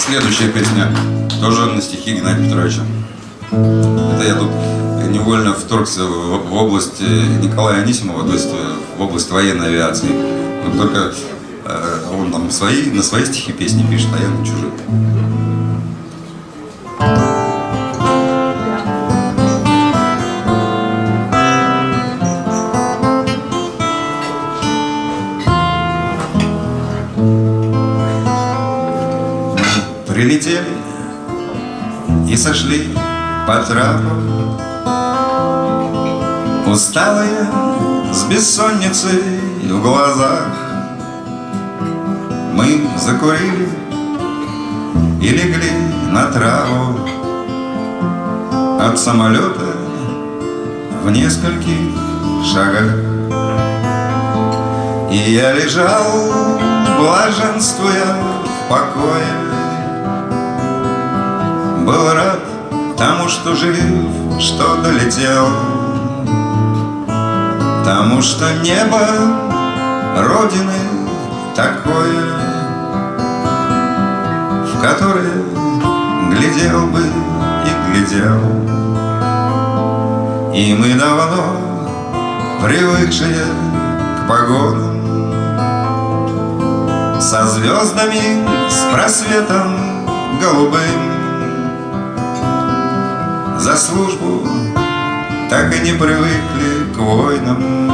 следующая песня тоже на стихи Геннадия Петровича. Это я тут невольно вторгся в, в область Николая Анисимова, то есть в область военной авиации. Но только э, он там свои, на свои стихи песни пишет, а я на чужие. Прилетели и сошли по трапу. Усталые, с бессонницей в глазах. Мы закурили и легли на траву. От самолета в нескольких шагах. И я лежал, блаженствуя в покое Был рад тому, что жив, что долетел Потому что небо Родины такое, В которое глядел бы и глядел. И мы давно привыкшие к погодам Со звездами, с просветом голубым За службу так и не привыкли к войнам,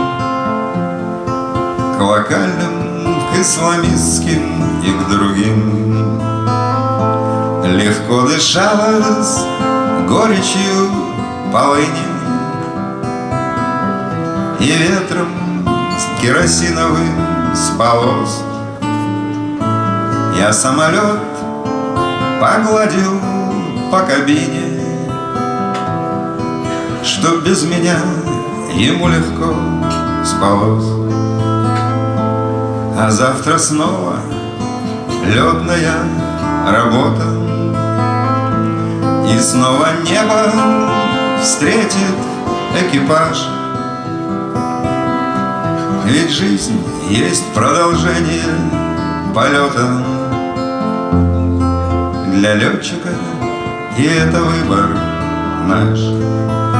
К локальным, к исламистским и к другим. Легко дышалось горечью полыни И ветром керосиновым с полос Я самолет погладил по кабине что без меня ему легко спалось. А завтра снова летная работа, И снова небо встретит экипаж. Ведь жизнь есть продолжение полета Для летчика, и это выбор наш.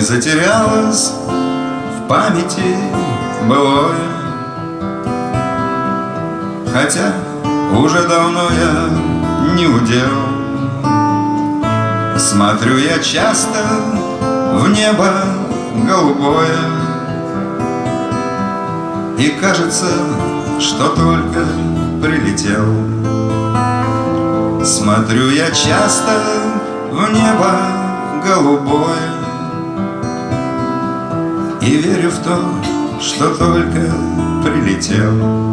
Не затерялось в памяти былое. Хотя уже давно я не удел. Смотрю я часто в небо голубое. И кажется, что только прилетел. Смотрю я часто в небо голубое и верю в то, что только прилетел